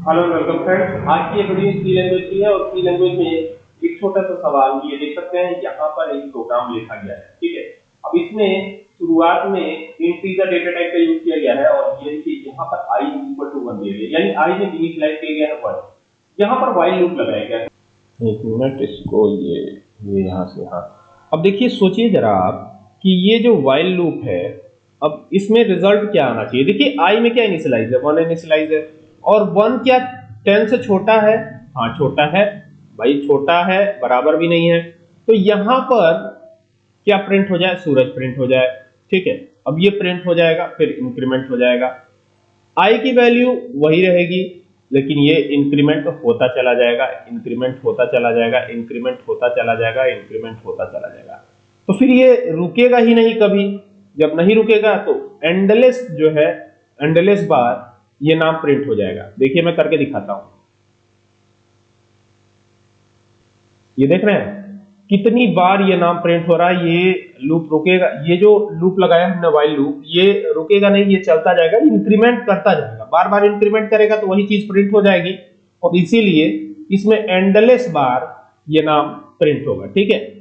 Hello welcome friends आज की video सी language की है और सी लैंग्वेज में एक छोटा सा सवाल ये देख सकते हैं यहाँ पर एक प्रोग्राम लिखा गया है ठीक है? अब इसमें शुरुआत में इंटीजर डेटा टाइप का यूज़ किया गया है और ये देखिए यहाँ पर i इक्वल टू 1 दिया गया यानी i में इनिशियलाइज किया गया है 1 यहाँ पर while लूप लगाया गया है। एक मिनट इसको ये ये यहाँ से हाँ। अब देखिए सोचिए जरा आप कि ये जो वाइल लूप है अब इसमें रिज़ल्ट क्या आना चाहिए? देखिए आई में क्या इनिशियलाइज है? वन इनिशियलाइज है। और वन क्या टेन से छोटा है? हाँ छोटा है। भाई, छोटा है, बराबर भी नहीं है। तो यहाँ पर क्या प्रिंट हो जाए? सूरज प्रिंट हो जाए। ठीक है, अब ये प्रिंट हो जाएगा, फिर इंक्रीमेंट हो जाएगा। आई की वैल्यू वही रहेगी, लेकिन ये इंक्रीमेंट होता चला जाएगा इंक्रीमेंट होता चला जाएगा इंक्रीमेंट होता चला जाएगा इंक्रीमेंट होता चला जाएगा। तो फिर ये रुकेगा ही नहीं कभी। जब नहीं रुकेगा तो एंडलेस जो है एंडलेस बार ये नाम प्रिंट हो जाएगा। देखिए मैं करके दिखाता हूँ। ये देख रहे हैं? कितनी बार ये नाम प्रिंट हो रहा है, ये लूप रुकेगा। ये जो लूप लगाया हमने वाइल लूप ये रुकेगा नहीं, ये चलता जाएगा इंक्रीमेंट करता जाएगा। बार बार इंक्रीमेंट करेगा तो वही चीज़ प्रिंट हो जाएगी। और इसीलिए इसमें एंडलेस बार ये नाम प्रिंट होगा, ठीक है?